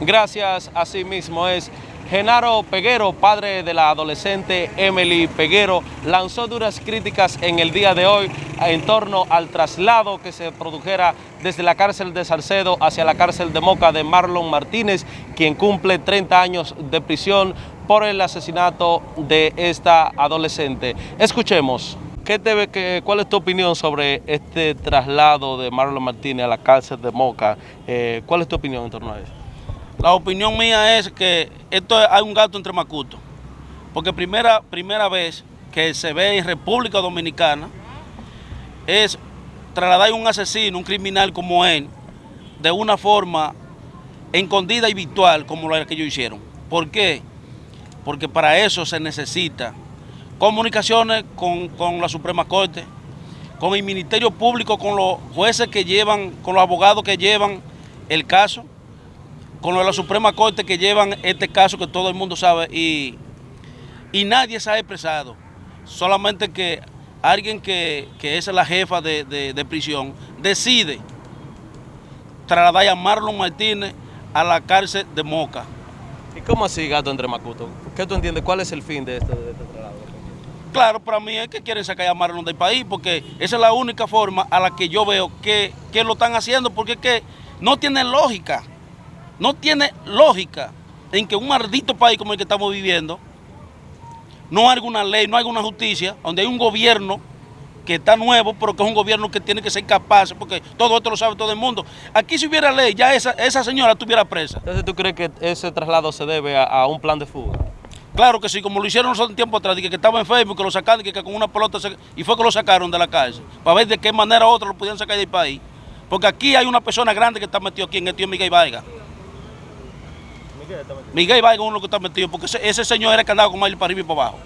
Gracias, así mismo es. Genaro Peguero, padre de la adolescente Emily Peguero, lanzó duras críticas en el día de hoy en torno al traslado que se produjera desde la cárcel de Salcedo hacia la cárcel de Moca de Marlon Martínez, quien cumple 30 años de prisión por el asesinato de esta adolescente. Escuchemos. ¿Qué te, qué, ¿Cuál es tu opinión sobre este traslado de Marlon Martínez a la cárcel de Moca? Eh, ¿Cuál es tu opinión en torno a eso? La opinión mía es que esto hay un gato entre macutos, porque primera, primera vez que se ve en República Dominicana es trasladar un asesino, un criminal como él, de una forma escondida y virtual como la que ellos hicieron. ¿Por qué? Porque para eso se necesita comunicaciones con, con la Suprema Corte, con el Ministerio Público, con los jueces que llevan, con los abogados que llevan el caso, con la Suprema Corte que llevan este caso que todo el mundo sabe y, y nadie se ha expresado. Solamente que alguien que, que es la jefa de, de, de, prisión decide trasladar a Marlon Martínez a la cárcel de Moca. ¿Y cómo así, gato entre Macuto? ¿Qué tú entiendes? ¿Cuál es el fin de este, de este traslado? Claro, para mí es que quieren sacar a Marlon del país porque esa es la única forma a la que yo veo que, que lo están haciendo porque es que no tiene lógica. No tiene lógica en que un maldito país como el que estamos viviendo no hay alguna ley, no hay alguna justicia, donde hay un gobierno que está nuevo, pero que es un gobierno que tiene que ser capaz, porque todo esto lo sabe todo el mundo. Aquí si hubiera ley, ya esa, esa señora estuviera presa. Entonces, ¿tú crees que ese traslado se debe a, a un plan de fuga? Claro que sí, como lo hicieron nosotros un tiempo atrás, que, que estaba en Facebook, que lo sacaron, que, que con una pelota, se, y fue que lo sacaron de la cárcel, para ver de qué manera otros lo pudieran sacar del país. Porque aquí hay una persona grande que está metido aquí en el tío Miguel Vargas. Miguel Vargas es uno que está metido, porque ese, señor era el que andaba con él para arriba y para abajo.